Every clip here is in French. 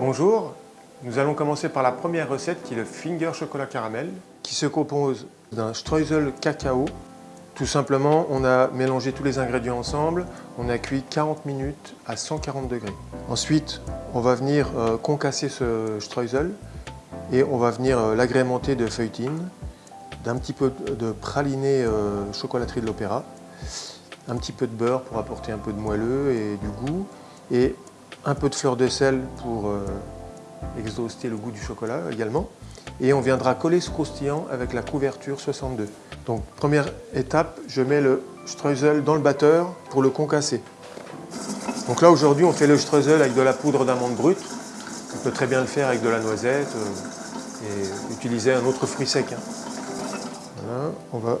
Bonjour, nous allons commencer par la première recette qui est le finger chocolat caramel qui se compose d'un streusel cacao. Tout simplement, on a mélangé tous les ingrédients ensemble, on a cuit 40 minutes à 140 degrés. Ensuite, on va venir euh, concasser ce streusel et on va venir euh, l'agrémenter de feuilletine, d'un petit peu de praliné euh, chocolaterie de l'Opéra, un petit peu de beurre pour apporter un peu de moelleux et du goût, et un peu de fleur de sel pour euh, exhauster le goût du chocolat également. Et on viendra coller ce croustillant avec la couverture 62. Donc première étape, je mets le streusel dans le batteur pour le concasser. Donc là aujourd'hui on fait le streusel avec de la poudre d'amande brute. On peut très bien le faire avec de la noisette euh, et utiliser un autre fruit sec. Hein. On va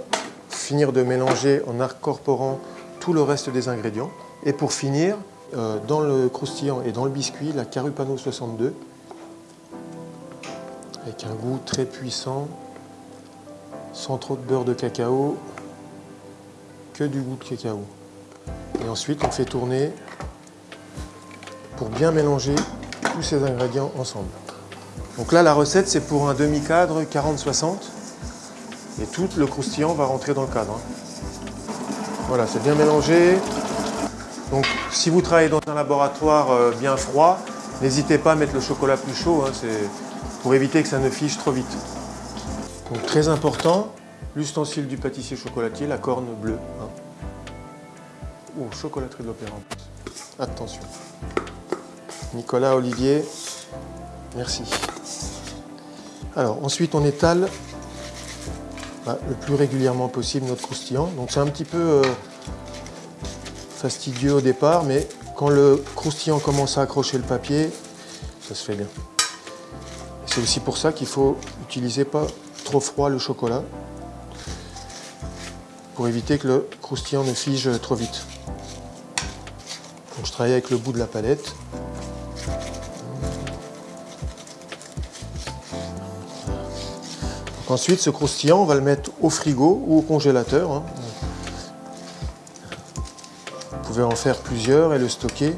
finir de mélanger en incorporant tout le reste des ingrédients. Et pour finir, euh, dans le croustillant et dans le biscuit, la Carupano 62, avec un goût très puissant, sans trop de beurre de cacao, que du goût de cacao. Et ensuite, on fait tourner pour bien mélanger tous ces ingrédients ensemble. Donc là, la recette, c'est pour un demi-cadre 40-60. Et tout le croustillant va rentrer dans le cadre. hein. Voilà, c'est bien mélangé. Donc, si vous travaillez dans un laboratoire euh, bien froid, n'hésitez pas à mettre le chocolat plus chaud, hein, c'est pour éviter que ça ne fige trop vite. Donc, très important, l'ustensile du pâtissier chocolatier, la corne bleue. hein. Oh, chocolaterie de l'Opéra en plus. Attention. Nicolas, Olivier, merci. Alors, ensuite, on étale le plus régulièrement possible notre croustillant. Donc, c'est un petit peu... euh, fastidieux au départ, mais quand le croustillant commence à accrocher le papier, ça se fait bien. C'est aussi pour ça qu'il faut utiliser pas trop froid le chocolat, pour éviter que le croustillant ne fige trop vite. Donc je travaille avec le bout de la palette. Ensuite, ce croustillant, on va le mettre au frigo ou au congélateur. hein. Vous pouvez en faire plusieurs et le stocker.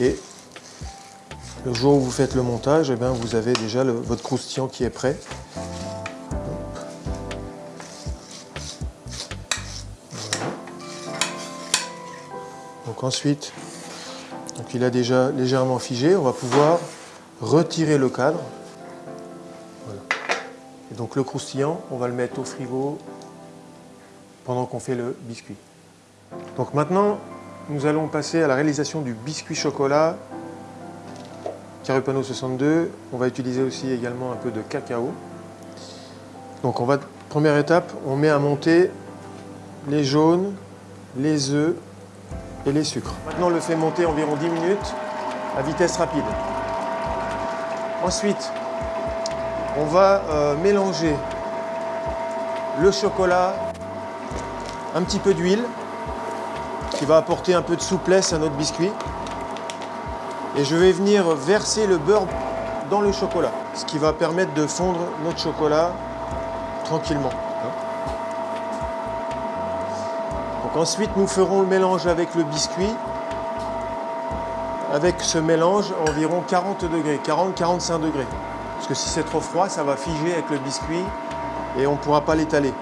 Et le jour où vous faites le montage, eh bien, vous avez déjà votre croustillant qui est prêt. Donc ensuite, donc il a déjà légèrement figé, on va pouvoir retirer le cadre. Donc le croustillant, on va le mettre au frigo pendant qu'on fait le biscuit. Donc maintenant, nous allons passer à la réalisation du biscuit chocolat Carupano 62. On va utiliser aussi également un peu de cacao. Donc on va, première étape, on met à monter les jaunes, les œufs et les sucres. Maintenant, on le fait monter environ 10 minutes à vitesse rapide. Ensuite, on va euh, mélanger le chocolat, un petit peu d'huile, qui va apporter un peu de souplesse à notre biscuit. Et je vais venir verser le beurre dans le chocolat, ce qui va permettre de fondre notre chocolat tranquillement. hein. Donc ensuite, nous ferons le mélange avec le biscuit. Avec ce mélange, environ 40 degrés, 40-45 degrés. Parce que si c'est trop froid, ça va figer avec le biscuit et on ne pourra pas l'étaler.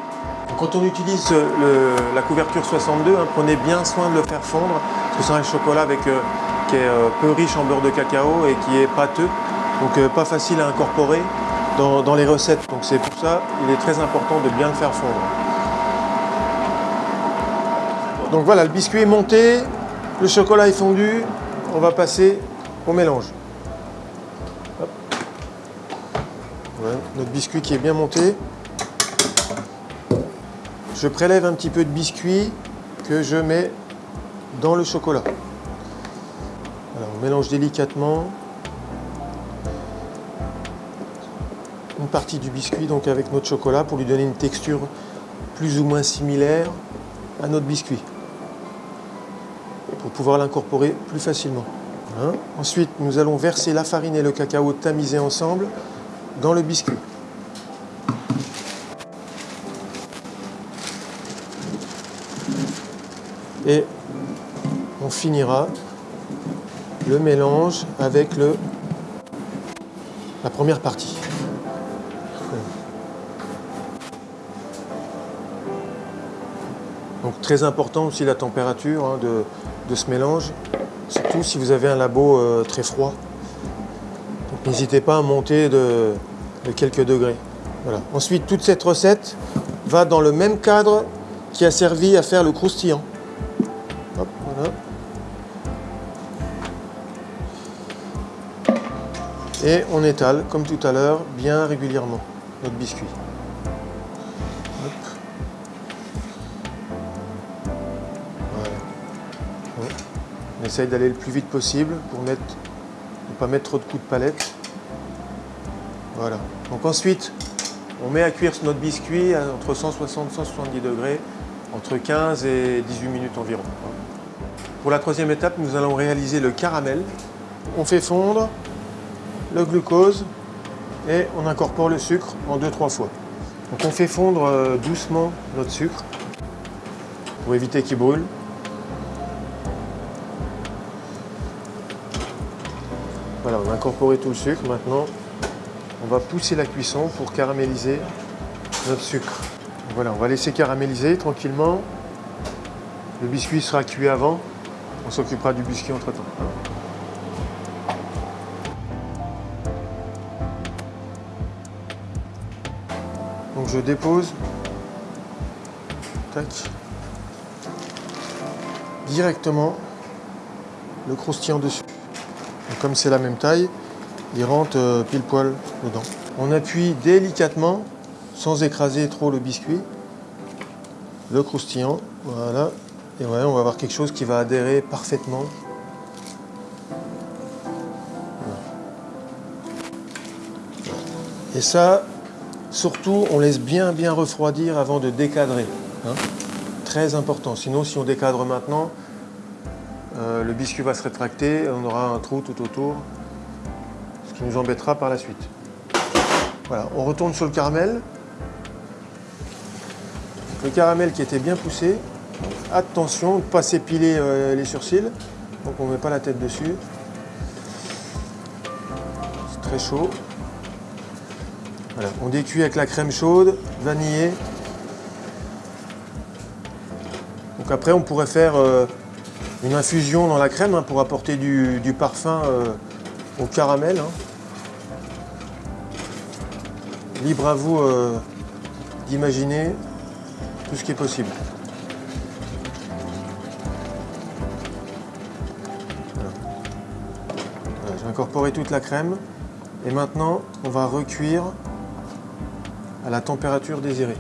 Quand on utilise le- la couverture 62, hein, prenez bien soin de le faire fondre, parce que c'est un chocolat euh, qui est euh, peu riche en beurre de cacao et qui est pâteux, donc euh, pas facile à incorporer dans, dans les recettes. Donc c'est pour ça il est très important de bien le faire fondre. Donc voilà, le biscuit est monté, le chocolat est fondu, on va passer au mélange. Notre biscuit qui est bien monté. Je prélève un petit peu de biscuit que je mets dans le chocolat. On mélange délicatement une partie du biscuit donc avec notre chocolat pour lui donner une texture plus ou moins similaire à notre biscuit pour pouvoir l'incorporer plus facilement. Voilà. Ensuite, nous allons verser la farine et le cacao tamisés ensemble dans le biscuit. Et on finira le mélange avec le, la première partie. Donc très important aussi la température hein, de, ce mélange, surtout si vous avez un labo euh, très froid. N'hésitez pas à monter de, quelques degrés. Ensuite, toute cette recette va dans le même cadre qui a servi à faire le croustillant. Et on étale, comme tout à l'heure, bien régulièrement notre biscuit. On essaye d'aller le plus vite possible pour ne pas mettre trop de coups de palette. Voilà. Donc ensuite, on met à cuire notre biscuit entre 160 et 170 degrés, entre 15 et 18 minutes environ. Pour la troisième étape, nous allons réaliser le caramel. On fait fondre le glucose et on incorpore le sucre en 2-3 fois. Donc on fait fondre euh, doucement notre sucre pour éviter qu'il brûle. Voilà, on a incorporé tout le sucre. Maintenant, on va pousser la cuisson pour caraméliser notre sucre. Voilà, on va laisser caraméliser tranquillement. Le biscuit sera cuit avant. On s'occupera du biscuit entre-temps. Je dépose tac, directement le croustillant dessus. comme c'est la même taille, il rentre euh, pile poil dedans. On appuie délicatement, sans écraser trop le biscuit, le croustillant, voilà. Et on va avoir quelque chose qui va adhérer parfaitement. Et ça, surtout, on laisse bien bien refroidir avant de décadrer. Hein. Très important. Sinon, si on décadre maintenant, euh, le biscuit va se rétracter et on aura un trou tout autour nous embêtera par la suite. Voilà, on retourne sur le caramel. Le caramel qui était bien poussé. Attention, ne pas s'épiler euh, les sourcils. Donc on ne met pas la tête dessus. C'est très chaud. On décuit avec la crème chaude, vanillée. Donc après on pourrait faire euh, une infusion dans la crème hein, pour apporter du, parfum euh, au caramel. Hein. Libre à vous euh, d'imaginer tout ce qui est possible. J'ai incorporé toute la crème et maintenant on va recuire à la température désirée.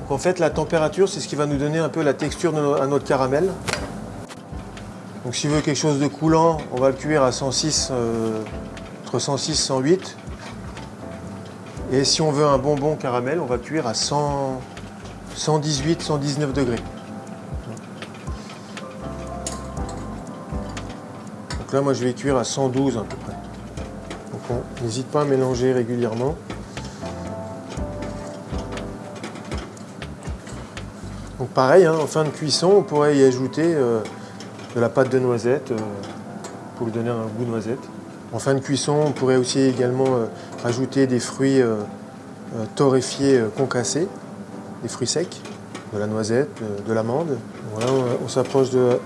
Donc en fait la température c'est ce qui va nous donner un peu la texture à notre caramel. Donc si on veut quelque chose de coulant, on va le cuire à 106, euh, entre 106 et 108. Et si on veut un bonbon caramel, on va cuire à 100, 118, 119 degrés. Donc là, moi, je vais cuire à 112 à peu près. Donc on n'hésite pas à mélanger régulièrement. Pareil, hein, en fin de cuisson, on pourrait y ajouter euh, de la pâte de noisette euh, pour lui donner un goût de noisette. En fin de cuisson, on pourrait aussi également euh, ajouter des fruits euh, torréfiés concassés, des fruits secs, de la noisette, de, l'amande. Voilà, on, s'approche de la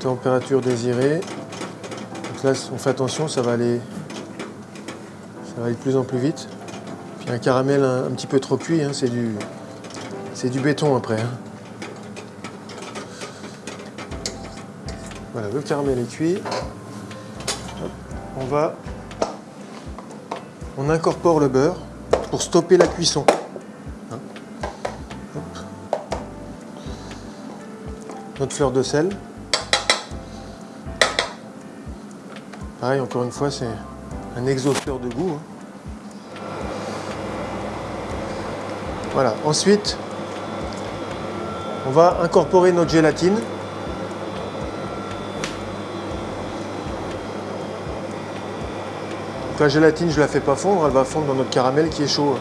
température désirée. Donc là, on fait attention, ça va aller, ça va aller de plus en plus vite. Puis un caramel un, petit peu trop cuit, hein, c'est du, du béton après. Hein. Voilà, le caramel est cuit on va... On incorpore le beurre pour stopper la cuisson. Hein. Notre fleur de sel. Pareil, encore une fois, c'est un exhausteur de goût. Hein. Voilà. Ensuite, on va incorporer notre gélatine. La gélatine, je ne la fais pas fondre, elle va fondre dans notre caramel qui est chaud.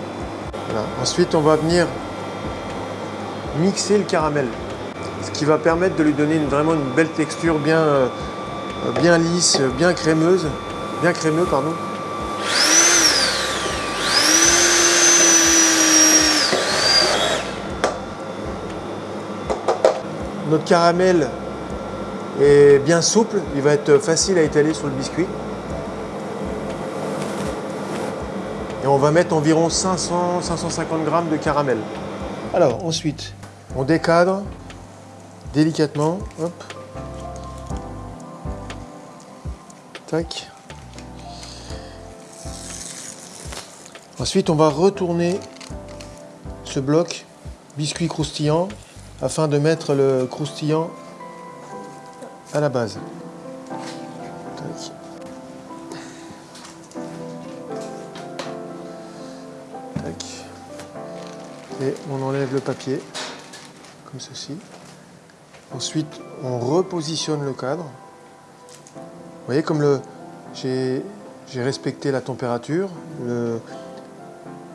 Ensuite, on va venir mixer le caramel. ce qui va permettre de lui donner vraiment une belle texture bien, euh, bien lisse, bien crémeuse, bien crémeux pardon. Notre caramel est bien souple, il va être facile à étaler sur le biscuit. On va mettre environ 500-550 grammes de caramel. Alors ensuite, on décadre délicatement. Hop. Tac. Ensuite, on va retourner ce bloc biscuit croustillant afin de mettre le croustillant à la base. Et on enlève le papier, comme ceci. Ensuite, on repositionne le cadre. Vous voyez comme j'ai respecté la température. Le,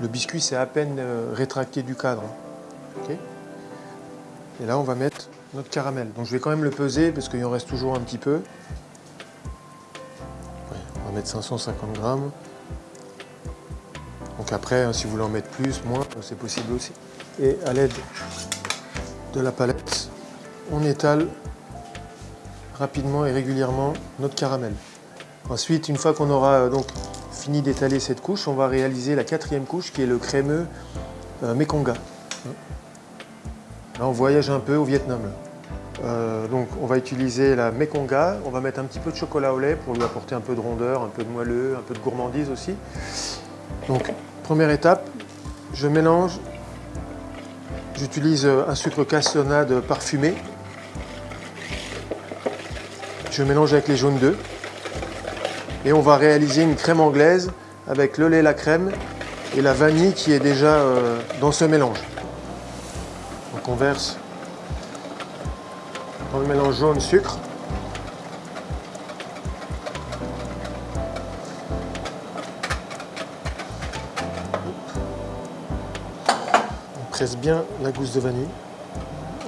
le biscuit s'est à peine euh, rétracté du cadre. Et là, on va mettre notre caramel. Donc je vais quand même le peser parce qu'il en reste toujours un petit peu. on va mettre 550 grammes. Donc après, hein, si vous voulez en mettre plus, moins, c'est possible aussi. Et à l'aide de la palette, on étale rapidement et régulièrement notre caramel. Ensuite, une fois qu'on aura euh, donc fini d'étaler cette couche, on va réaliser la quatrième couche qui est le crémeux euh, Mekonga. Là, on voyage un peu au Vietnam. Euh, donc, on va utiliser la Mekonga. On va mettre un petit peu de chocolat au lait pour lui apporter un peu de rondeur, un peu de moelleux, un peu de gourmandise aussi. Donc, première étape, je mélange. J'utilise un sucre cassonade parfumé. Je mélange avec les jaunes d'œufs. Et on va réaliser une crème anglaise avec le lait, la crème et la vanille qui est déjà euh, dans ce mélange on verse dans le mélange jaune presse bien la gousse de vanille.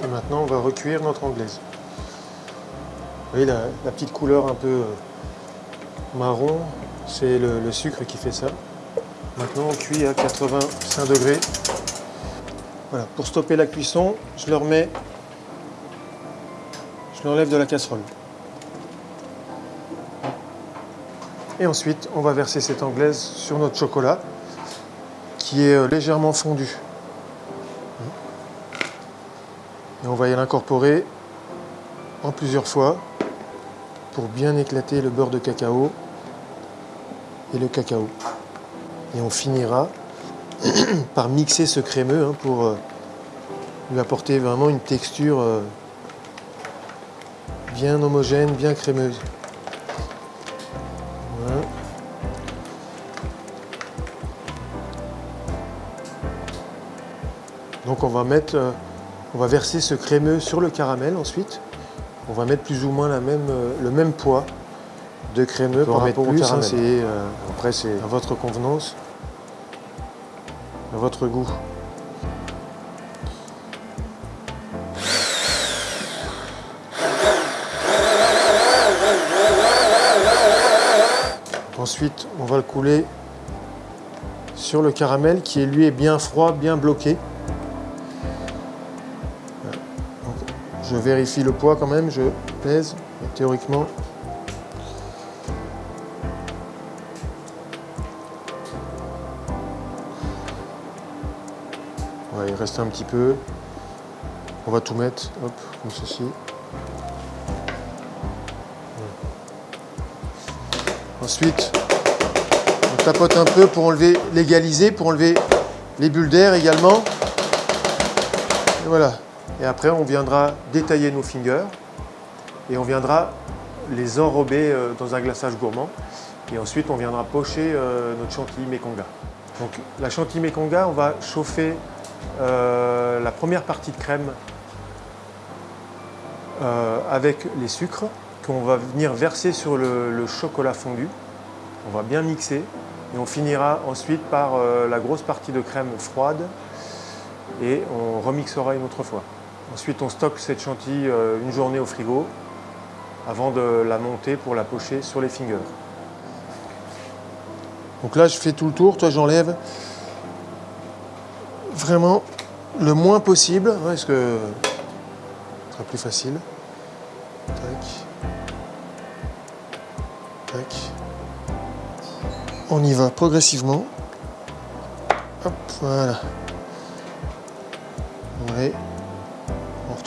Et maintenant, on va recuire notre anglaise. Vous voyez la, petite couleur un peu euh, marron, c'est le sucre qui fait ça. Maintenant, on cuit à 85 degrés voilà, pour stopper la cuisson, je le remets, je l'enlève de la casserole. Et ensuite, on va verser cette anglaise sur notre chocolat qui est euh, légèrement fondu. Et on va y l'incorporer en plusieurs fois pour bien éclater le beurre de cacao et le cacao. Et on finira par mixer ce crémeux hein, pour euh, lui apporter vraiment une texture euh, bien homogène, bien crémeuse. Donc on va mettre, euh, on va verser ce crémeux sur le caramel ensuite. On va mettre plus ou moins la même, le même poids de crémeux par rapport au hein, caramel. après c'est à votre convenance à votre goût. Ensuite, on va le couler sur le caramel qui lui est bien froid, bien bloqué. Je vérifie le poids quand même, je pèse, théoriquement il reste un petit peu. On va tout mettre, hop, comme ceci. Ensuite, on tapote un peu pour enlever, légaliser, pour enlever les bulles d'air également. Et voilà. Et après, on viendra détailler nos fingers et on viendra les enrober euh, dans un glaçage gourmand. Et ensuite, on viendra pocher euh, notre chantilly méconga. Donc la chantilly méconga, on va chauffer euh, la première partie de crème avec les sucres qu'on va venir verser sur le, chocolat fondu. On va bien mixer et on finira ensuite par la grosse partie de crème froide et on remixera une autre fois. Ensuite, on stocke cette chantilly euh, une journée au frigo avant de la monter pour la pocher sur les fingers. Donc là, je fais tout le tour. Toi, j'enlève vraiment le moins possible, parce que ce sera plus facile. Tac. Tac. On y va progressivement. Hop, voilà.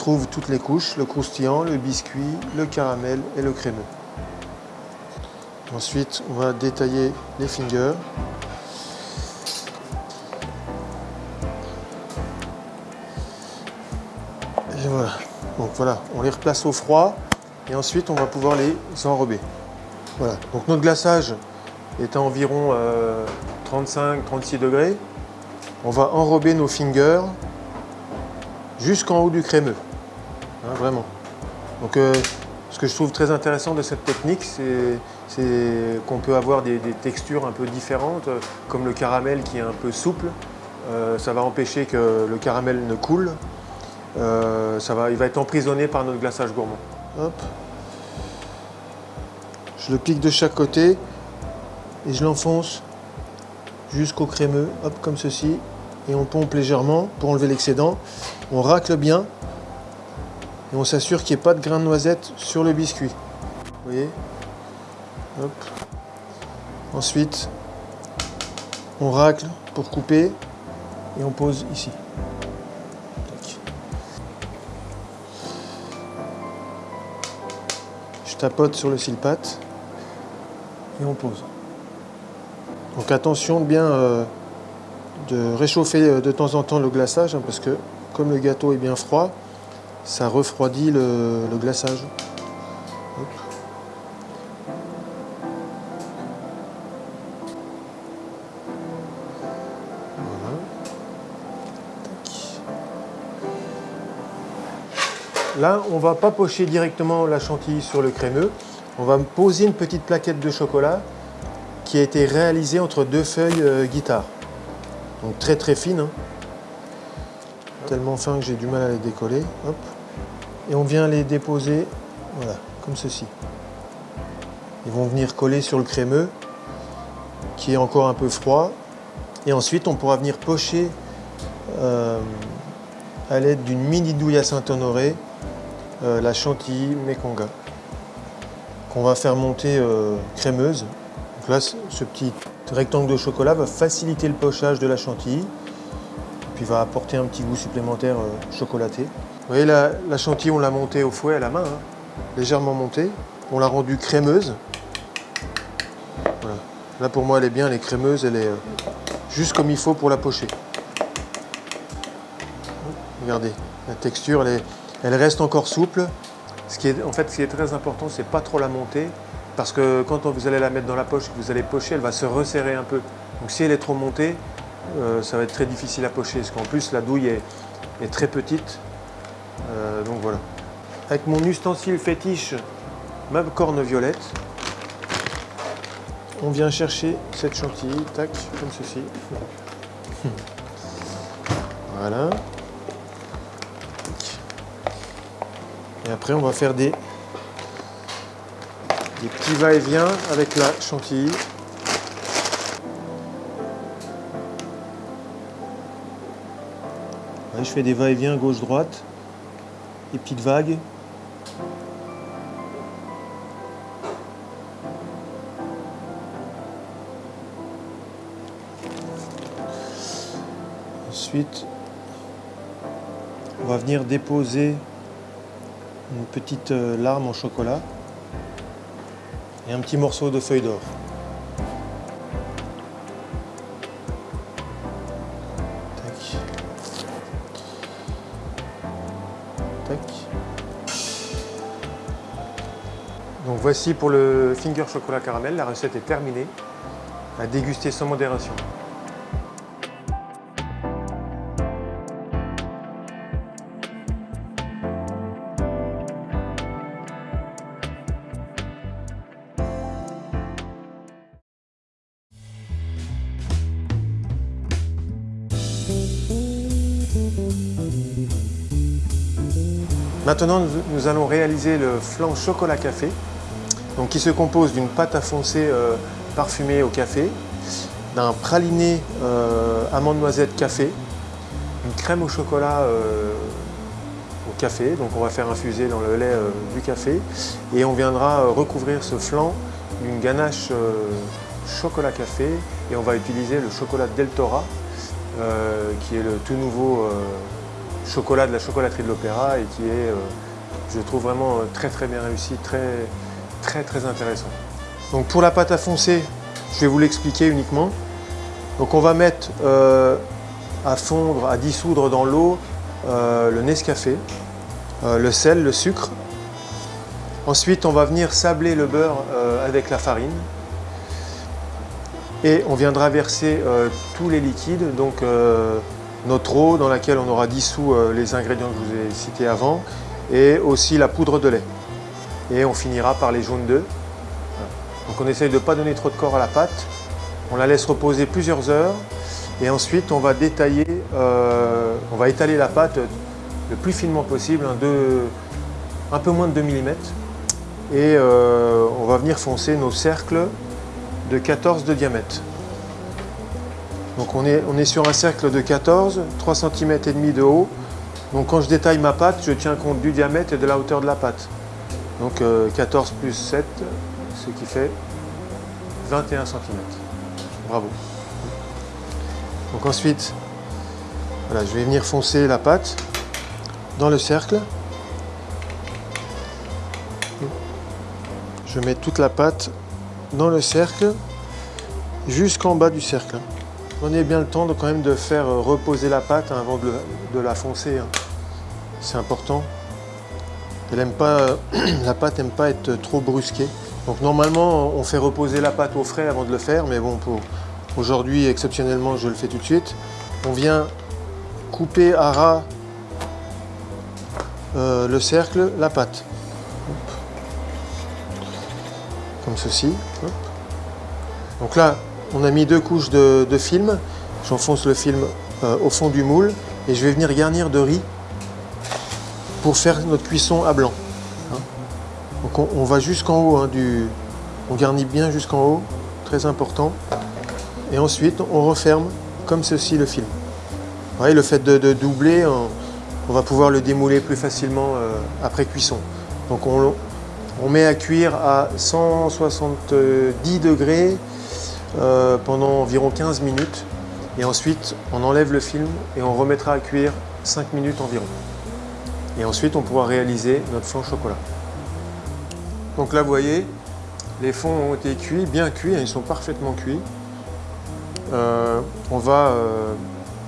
Toutes les couches, le croustillant, le biscuit, le caramel et le crémeux. Ensuite, on va détailler les fingers. Et voilà. Donc voilà, on les replace au froid et ensuite on va pouvoir les enrober. Voilà. Donc notre glaçage est à environ 35-36 euh, degrés. On va enrober nos fingers jusqu'en haut du crémeux. Hein, vraiment. Donc euh, ce que je trouve très intéressant de cette technique, c'est qu'on peut avoir des, textures un peu différentes, comme le caramel qui est un peu souple. Euh, ça va empêcher que le caramel ne coule. Euh, ça va, il va être emprisonné par notre glaçage gourmand. Je le pique de chaque côté et je l'enfonce jusqu'au crémeux, hop, comme ceci. Et on pompe légèrement pour enlever l'excédent. On racle bien et on s'assure qu'il n'y ait pas de grains de noisette sur le biscuit. Vous voyez Ensuite, on racle pour couper et on pose ici. Je tapote sur le silpat et on pose. Donc attention bien euh, de réchauffer euh, de temps en temps le glaçage hein, parce que comme le gâteau est bien froid, ça refroidit le, glaçage. Là, on va pas pocher directement la chantilly sur le crémeux. On va poser une petite plaquette de chocolat qui a été réalisée entre deux feuilles euh, guitare. Donc très très fine. Hein. Tellement fin que j'ai du mal à les décoller. Et on vient les déposer, voilà, comme ceci. Ils vont venir coller sur le crémeux, qui est encore un peu froid. Et ensuite, on pourra venir pocher euh, à l'aide d'une mini douille à Saint-Honoré euh, la chantilly Mekonga, qu'on va faire monter euh, crémeuse. Donc là, ce petit rectangle de chocolat va faciliter le pochage de la chantilly, puis va apporter un petit goût supplémentaire chocolaté. Vous voyez, la, chantilly, on l'a montée au fouet à la main, hein. légèrement montée. On l'a rendue crémeuse. Là, pour moi, elle est bien, elle est crémeuse, elle est euh, juste comme il faut pour la pocher. Regardez, la texture, elle, reste encore souple. Ce qui est, en fait, ce qui est très important, c'est pas trop la monter, parce que quand vous allez la mettre dans la poche, que vous allez pocher, elle va se resserrer un peu. Donc si elle est trop montée, euh, ça va être très difficile à pocher, parce qu'en plus, la douille est très petite, euh, donc voilà. Avec mon ustensile fétiche, ma corne violette, on vient chercher cette chantilly, tac, comme ceci. Voilà. Et après, on va faire des, des petits va-et-vient avec la chantilly. je fais des va-et-vient gauche-droite des petites vagues. Ensuite, on va venir déposer une petite euh, larme en chocolat et un petit morceau de feuille d'or. voici pour le finger chocolat caramel, la recette est terminée. À déguster sans modération. Maintenant, nous allons réaliser le flan chocolat café donc qui se compose d'une pâte à foncer euh, parfumée au café, d'un praliné euh, amande noisette café, une crème au chocolat euh, au café, donc on va faire infuser dans le lait du café, et on viendra recouvrir ce flan d'une ganache chocolat café, et on va utiliser le chocolat Deltora, qui est le tout nouveau chocolat de la chocolaterie de l'Opéra et qui est, je trouve vraiment très très bien réussi, très très intéressant. Donc pour la pâte à foncer, je vais vous l'expliquer uniquement. Donc on va mettre euh, à fondre, à dissoudre dans l'eau le Nescafé, le sel, le sucre. Ensuite on va venir sabler le beurre avec la farine. Et on viendra verser tous les liquides, donc notre eau dans laquelle on aura dissous euh, les ingrédients que je vous ai cités avant et aussi la poudre de lait. Et on finira par les jaunes d'œufs. Donc on essaye de ne pas donner trop de corps à la pâte. On la laisse reposer plusieurs heures et ensuite on va détailler, euh, on va étaler la pâte le plus finement possible, un, peu moins de 2 mm. Et euh, on va venir foncer nos cercles de 14 de diamètre. Donc on est, on est sur un cercle de 14, 3 cm et demi de haut. Donc quand je détaille ma pâte, je tiens compte du diamètre et de la hauteur de la pâte. Donc 14 euh, plus 7, ce qui fait 21 cm. Bravo. Donc ensuite, voilà, je vais venir foncer la pâte dans le cercle. Je mets toute la pâte dans le cercle jusqu'en bas du cercle. Prenez bien le temps de, quand même de faire reposer la pâte hein, avant de, la foncer. Hein. C'est important. Pas, la pâte n'aime pas être trop brusquée. Donc normalement, on fait reposer la pâte au frais avant de le faire, mais bon, pour aujourd'hui, exceptionnellement, je le fais tout de suite. On vient couper à ras euh, le cercle, la pâte. Comme ceci. Donc là, on a mis deux couches de, film. J'enfonce le film euh, au fond du moule et je vais venir garnir de riz pour faire notre cuisson à blanc. Hein. On, va jusqu'en haut, hein, on garnit bien jusqu'en haut, très important. Et ensuite on referme comme ceci le film. le fait de, doubler, on, va pouvoir le démouler plus facilement euh, après cuisson. Donc on, on met à cuire à 170 degrés euh, pendant environ 15 minutes. Et ensuite, on enlève le film et on remettra à cuire 5 minutes environ. Et ensuite, on pourra réaliser notre flan chocolat. Donc là, vous voyez, les fonds ont été cuits, bien cuits, hein, ils sont parfaitement cuits. Euh, on va euh,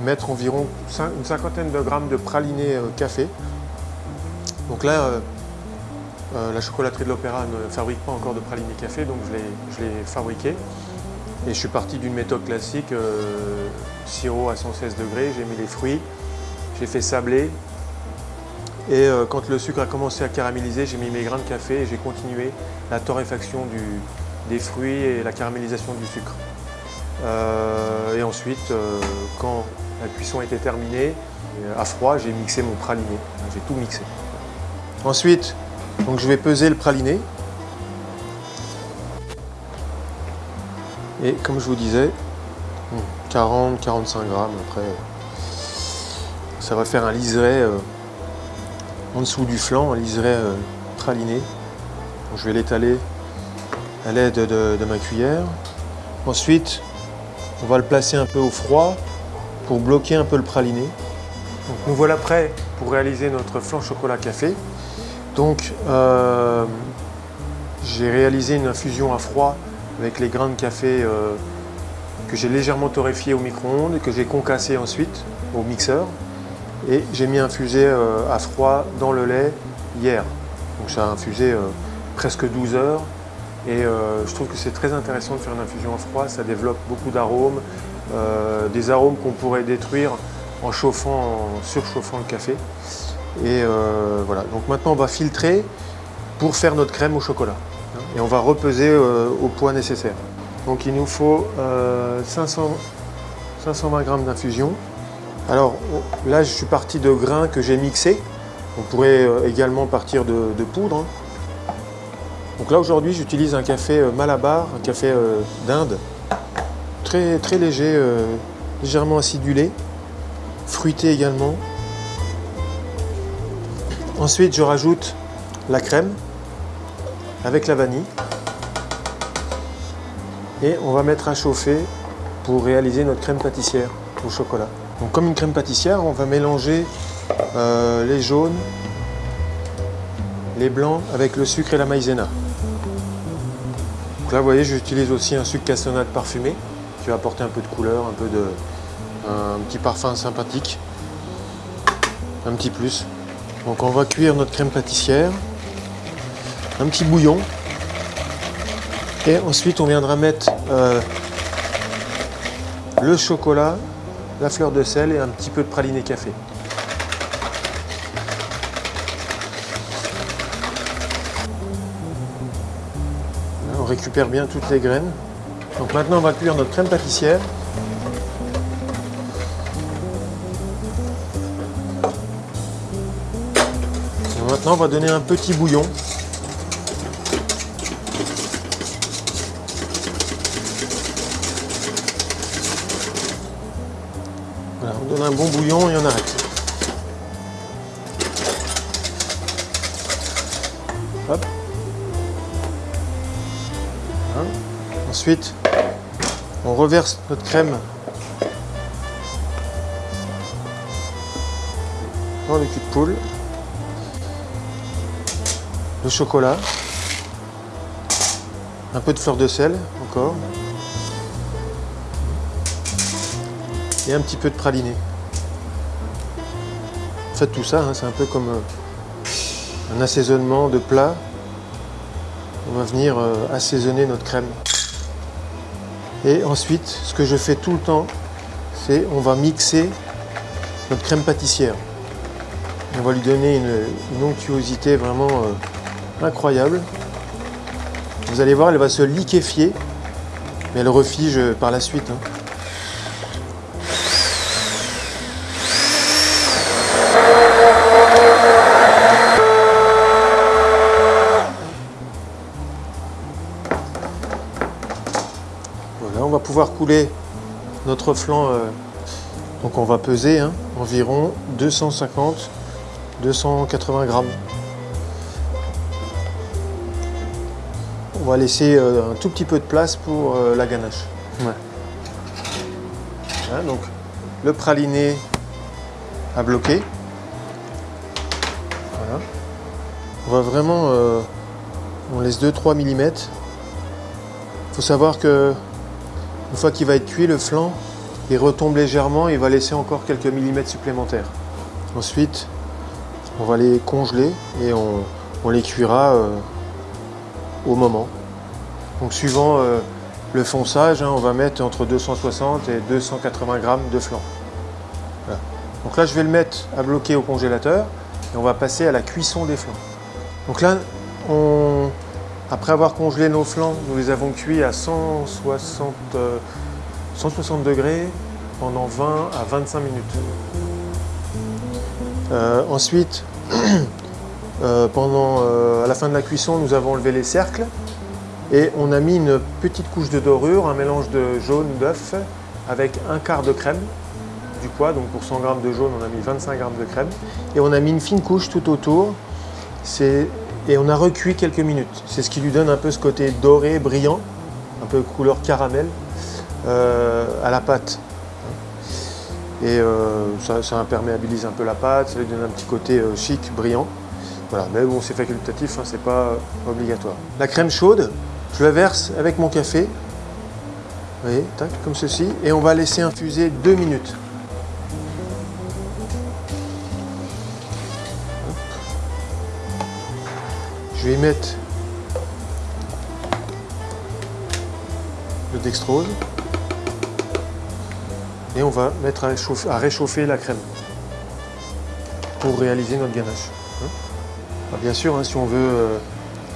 mettre environ une cinquantaine de grammes de praliné café. Donc là, la chocolaterie de l'Opéra ne fabrique pas encore de praliné café, donc je l'ai fabriqué. Et je suis parti d'une méthode classique, euh, sirop à 116 degrés, j'ai mis les fruits, j'ai fait sabler. Et euh, quand le sucre a commencé à caraméliser, j'ai mis mes grains de café et j'ai continué la torréfaction des fruits et la caramélisation du sucre. Euh, et ensuite, quand la cuisson était terminée, à froid, j'ai mixé mon praliné. J'ai tout mixé. Ensuite, donc je vais peser le praliné. Et comme je vous disais, 40-45 grammes après, ça va faire un liseré euh, en dessous du flanc, un liseré praliné. je vais l'étaler à l'aide de, ma cuillère. Ensuite, on va le placer un peu au froid pour bloquer un peu le praliné. Nous voilà prêts pour réaliser notre flan chocolat café. Donc, euh, j'ai réalisé une infusion à froid avec les grains de café euh, que j'ai légèrement torréfiés au micro-ondes et que j'ai concassé ensuite au mixeur. Et j'ai mis infusé euh, à froid dans le lait hier. Donc ça a infusé euh, presque 12 heures. Et je trouve que c'est très intéressant de faire une infusion à froid. Ça développe beaucoup d'arômes, des arômes qu'on pourrait détruire en chauffant, en surchauffant le café. Et voilà, donc maintenant on va filtrer pour faire notre crème au chocolat et on va repeser euh, au poids nécessaire. Donc il nous faut 500, 520 g d'infusion. Alors là je suis parti de grains que j'ai mixés On pourrait euh, également partir de, poudre. Hein. Donc là aujourd'hui j'utilise un café euh, Malabar, un café euh, d'Inde, très, très léger, légèrement acidulé, fruité également. Ensuite je rajoute la crème avec la vanille et on va mettre à chauffer pour réaliser notre crème pâtissière au chocolat. Donc comme une crème pâtissière, on va mélanger euh, les jaunes, les blancs avec le sucre et la maïzena. Donc là, vous voyez, j'utilise aussi un sucre cassonade parfumé qui va apporter un peu de couleur, un peu de un petit parfum sympathique, un petit plus. Donc on va cuire notre crème pâtissière, un petit bouillon, et ensuite on viendra mettre euh, le chocolat, la fleur de sel et un petit peu de praliné café. on récupère bien toutes les graines. Donc maintenant on va cuire notre crème pâtissière. maintenant on va donner un petit bouillon un bon bouillon et on arrête. Hein? Ensuite, on reverse notre crème dans le cul de poule. Le chocolat. Un peu de fleur de sel encore. et un petit peu de praliné. Faites tout ça, hein, c'est un peu comme euh, un assaisonnement de plat. On va venir euh, assaisonner notre crème. Et ensuite, ce que je fais tout le temps, c'est on va mixer notre crème pâtissière. On va lui donner une, onctuosité vraiment euh, incroyable. Vous allez voir, elle va se liquéfier, mais elle refige par la suite. Hein. Couler notre flan. Euh, donc on va peser hein, environ 250, 280 grammes. On va laisser euh, un tout petit peu de place pour euh, la ganache. donc le praliné à bloquer. On va vraiment, on laisse 2-3 mm. Il faut savoir que une fois qu'il va être cuit, le flan, il retombe légèrement et il va laisser encore quelques millimètres supplémentaires. Ensuite, on va les congeler et on, les cuira euh, au moment. Donc suivant euh, le fonçage, hein, on va mettre entre 260 et 280 grammes de flan. Donc là, je vais le mettre à bloquer au congélateur et on va passer à la cuisson des flancs. Donc là, on, après avoir congelé nos flancs, nous les avons cuits à 160, 160 euh, degrés pendant 20 à 25 minutes. Euh, ensuite, euh, pendant, à la fin de la cuisson, nous avons enlevé les cercles et on a mis une petite couche de dorure, un mélange de jaune d'œuf avec un quart de crème du poids. Donc pour 100 g de jaune, on a mis 25 g de crème. Et on a mis une fine couche tout autour. C'est et on a recuit quelques minutes. C'est ce qui lui donne un peu ce côté doré, brillant, un peu couleur caramel euh, à la pâte. Et euh, ça, imperméabilise un peu la pâte, ça lui donne un petit côté euh, chic, brillant. Voilà, mais bon, c'est facultatif, hein, c'est pas obligatoire. La crème chaude, je la verse avec mon café. Vous voyez, tac, comme ceci. Et on va laisser infuser deux minutes. Je vais mettre le dextrose et on va mettre à réchauffer, la crème pour réaliser notre ganache. Hein. bien sûr, hein, si on veut euh,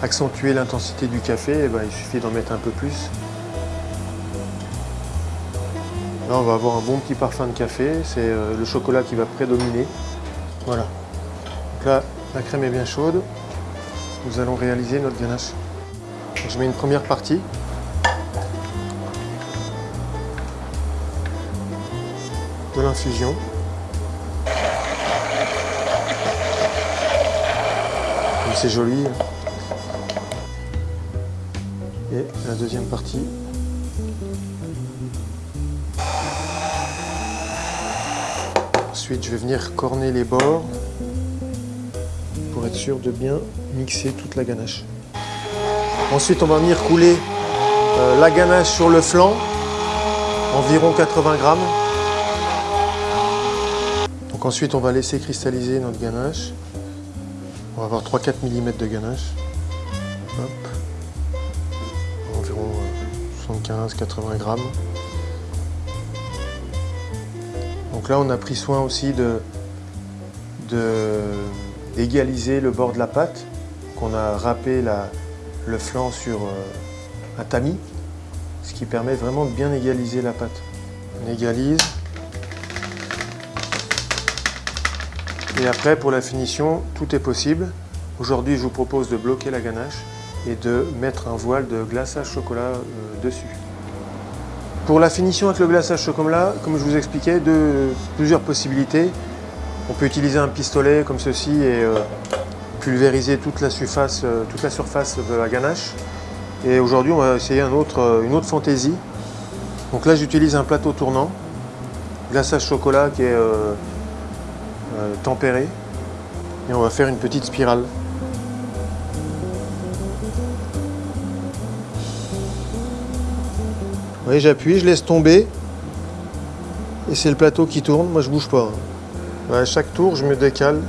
accentuer l'intensité du café, eh ben, il suffit d'en mettre un peu plus. Là, on va avoir un bon petit parfum de café. C'est euh, le chocolat qui va prédominer. Voilà. Donc là, la crème est bien chaude. Nous allons réaliser notre ganache. je mets une première partie. de l'infusion. C'est joli. Et la deuxième partie. Ensuite, je vais venir corner les bords sûr de bien mixer toute la ganache. Ensuite, on va venir couler euh, la ganache sur le flanc, environ 80 grammes. Donc ensuite, on va laisser cristalliser notre ganache. On va avoir 3-4 mm de ganache. Environ 75-80 euh, grammes. Donc là, on a pris soin aussi de d'égaliser le bord de la pâte. qu'on a râpé le flanc sur euh, un tamis, ce qui permet vraiment de bien égaliser la pâte. On égalise. Et après, pour la finition, tout est possible. Aujourd'hui, je vous propose de bloquer la ganache et de mettre un voile de glaçage chocolat euh, dessus. Pour la finition avec le glaçage chocolat, comme je vous expliquais, de, plusieurs possibilités. On peut utiliser un pistolet comme ceci et euh, pulvériser toute la, surface, euh, toute la surface de la ganache. Et aujourd'hui, on va essayer autre, une autre fantaisie. Donc là, j'utilise un plateau tournant, glaçage chocolat qui est euh, tempéré. Et on va faire une petite spirale. Vous voyez, j'appuie, je laisse tomber. Et c'est le plateau qui tourne, moi je bouge pas. À chaque tour, je me décale.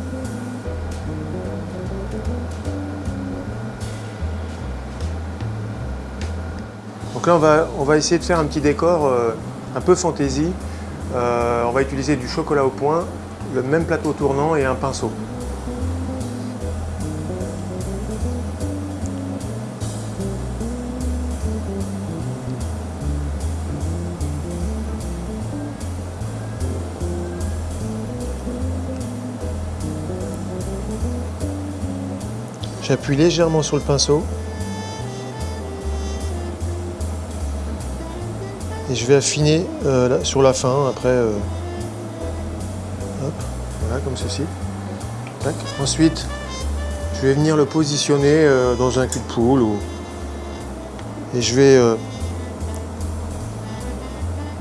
Donc là, on va, essayer de faire un petit décor euh, un peu fantaisie. Euh, on va utiliser du chocolat au point le même plateau tournant et un pinceau. J'appuie légèrement sur le pinceau et je vais affiner euh, sur la fin après euh, comme ceci. Ensuite, je vais venir le positionner euh, dans un cul de poule et je vais,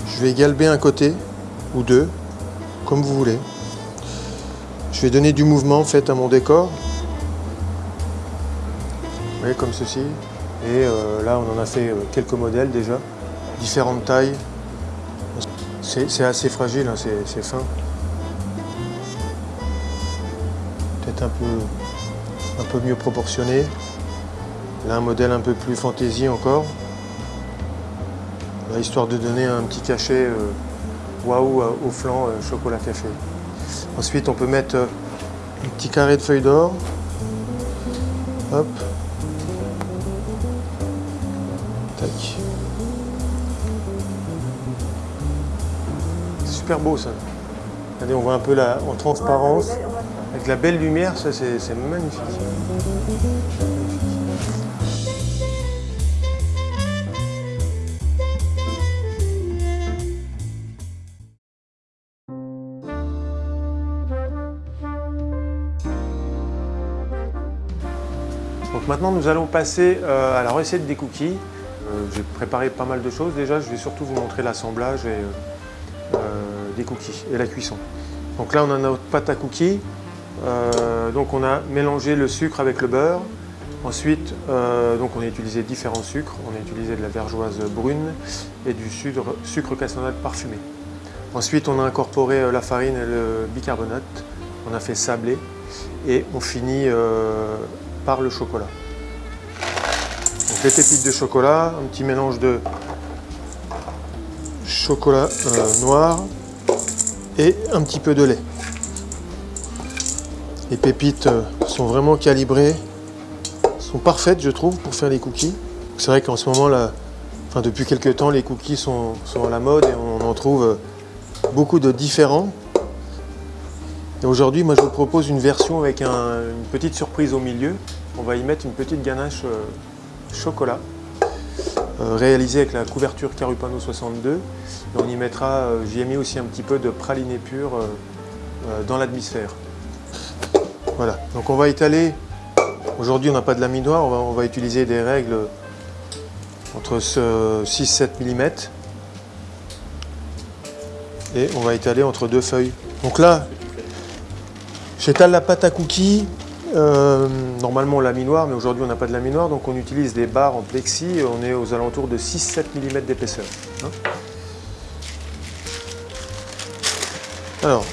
je vais galber un côté ou deux, comme vous voulez. Je vais donner du mouvement en fait à mon décor. Comme ceci. Et euh, là, on en a fait quelques modèles déjà, différentes tailles. C'est assez fragile, hein, c'est fin. un peu, un peu mieux proportionné. Là, un modèle un peu plus fantaisie encore. histoire de donner un petit cachet euh, waouh euh, au flanc euh, chocolat café. Ensuite, on peut mettre un petit carré de feuilles d'or. Hop. Tac. C'est super beau ça. Regardez, on voit un peu la, en transparence. Avec la belle lumière, ça c'est magnifique. Donc maintenant nous allons passer euh, à la recette des cookies. Euh, j'ai préparé pas mal de choses déjà, je vais surtout vous montrer l'assemblage euh, des cookies et la cuisson. Donc là on a notre pâte à cookies, euh, donc on a mélangé le sucre avec le beurre. Ensuite, euh, donc on a utilisé différents sucres. On a utilisé de la vergeoise brune et du sucre, sucre cassonade parfumé. Ensuite, on a incorporé euh, la farine et le bicarbonate. On a fait sabler et on finit par le chocolat. Les pépites de chocolat, un petit mélange de chocolat noir et un petit peu de lait. Les pépites euh, sont vraiment calibrées, sont parfaites je trouve pour faire les cookies. C'est vrai qu'en ce moment, là, enfin, depuis quelques temps, les cookies sont, à la mode et on en trouve euh, beaucoup de différents. Et aujourd'hui, moi je vous propose une version avec une petite surprise au milieu. On va y mettre une petite ganache euh, chocolat euh, réalisée avec la couverture Carupano 62. Et on y mettra, euh, j'y ai mis aussi un petit peu de praliné pur dans l'atmosphère. Voilà, donc on va étaler, aujourd'hui on n'a pas de laminoir, on va, on va utiliser des règles entre 6-7 mm et on va étaler entre deux feuilles. Donc là, j'étale la pâte à cookies. Euh, normalement laminoir, mais aujourd'hui on n'a pas de laminoir, donc on utilise des barres en plexi. On est aux alentours de 6-7 mm d'épaisseur. Hein. Alors,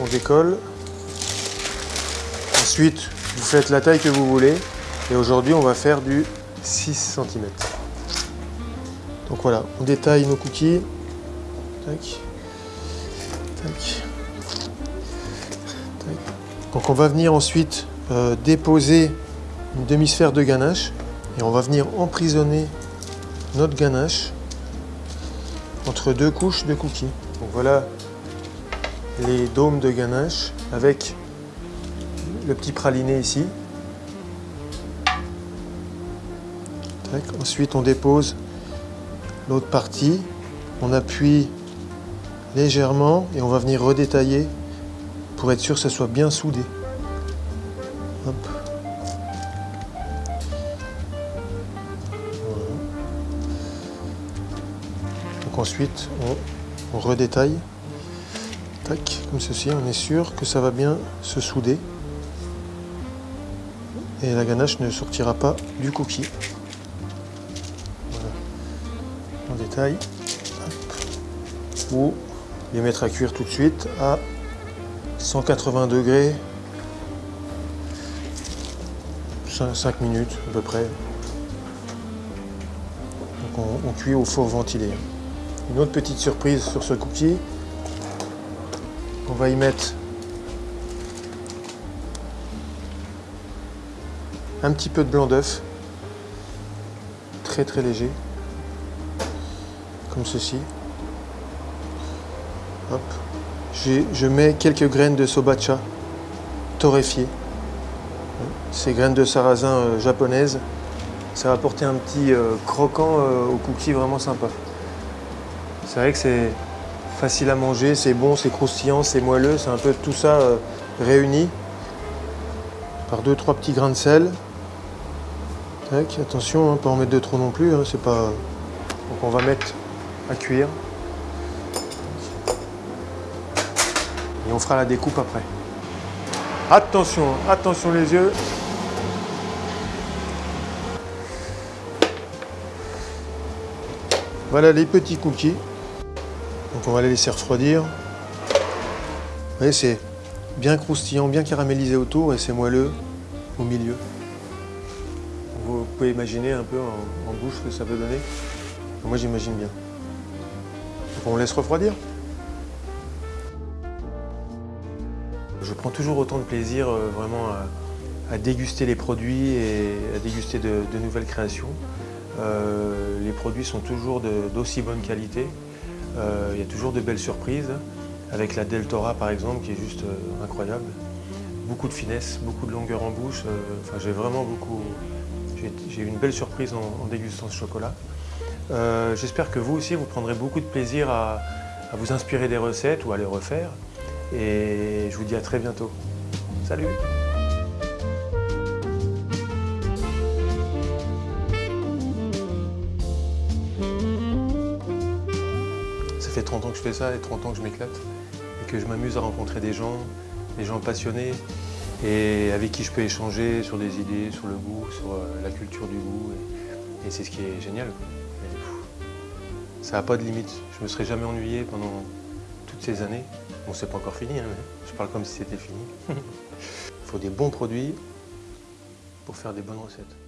on décolle. Ensuite, vous faites la taille que vous voulez. Et aujourd'hui, on va faire du 6 cm. Donc voilà, on détaille nos cookies. Donc on va venir ensuite euh, déposer une demi-sphère de ganache et on va venir emprisonner notre ganache entre deux couches de cookies. Voilà les dômes de ganache avec le petit praliné ici. Ensuite on dépose l'autre partie, on appuie légèrement et on va venir redétailler pour être sûr que ça soit bien soudé. Donc ensuite on, redétaille. Tac, comme ceci, on est sûr que ça va bien se souder. Et la ganache ne sortira pas du cookie. Voilà. On détaille. Ou les mettre à cuire tout de suite à 180 degrés 5 minutes à peu près. Donc on, cuit au four ventilé. Une autre petite surprise sur ce cookie, on va y mettre un petit peu de blanc d'œuf, très très léger, comme ceci. Je mets quelques graines de sobacha torréfiées. Ces graines de sarrasin euh, japonaises. Ça va apporter un petit euh, croquant euh, au cookie vraiment sympa. C'est vrai que c'est facile à manger, c'est bon, c'est croustillant, c'est moelleux, c'est un peu tout ça réuni par deux trois petits grains de sel. attention, hein, pas en mettre de trop non plus, hein, c'est pas. Donc on va mettre à cuire. On fera la découpe après. Attention, attention les yeux. Voilà les petits cookies. Donc on va les laisser refroidir. Vous voyez, c'est bien croustillant, bien caramélisé autour et c'est moelleux au milieu. Vous pouvez imaginer un peu en, en bouche ce que ça peut donner. Moi j'imagine bien. Donc on laisse refroidir. Je prends toujours autant de plaisir euh, vraiment à, déguster les produits et à déguster de, nouvelles créations. Euh, les produits sont toujours d'aussi bonne qualité. Euh, il y a toujours de belles surprises, avec la Deltora par exemple qui est juste incroyable. Beaucoup de finesse, beaucoup de longueur en bouche. j'ai vraiment beaucoup... J'ai eu une belle surprise en, dégustant ce chocolat. J'espère que vous aussi, vous prendrez beaucoup de plaisir à vous inspirer des recettes ou à les refaire. Et je vous dis à très bientôt. Salut Ça fait 30 ans que je fais ça et 30 ans que je m'éclate et que je m'amuse à rencontrer des gens, des gens passionnés et avec qui je peux échanger sur des idées, sur le goût, sur euh, la culture du goût. Et, c'est ce qui est génial. ça n'a pas de limite. Je ne me serais jamais ennuyé pendant ces années. Bon, c'est pas encore fini, hein, je parle comme si c'était fini. Il faut des bons produits pour faire des bonnes recettes.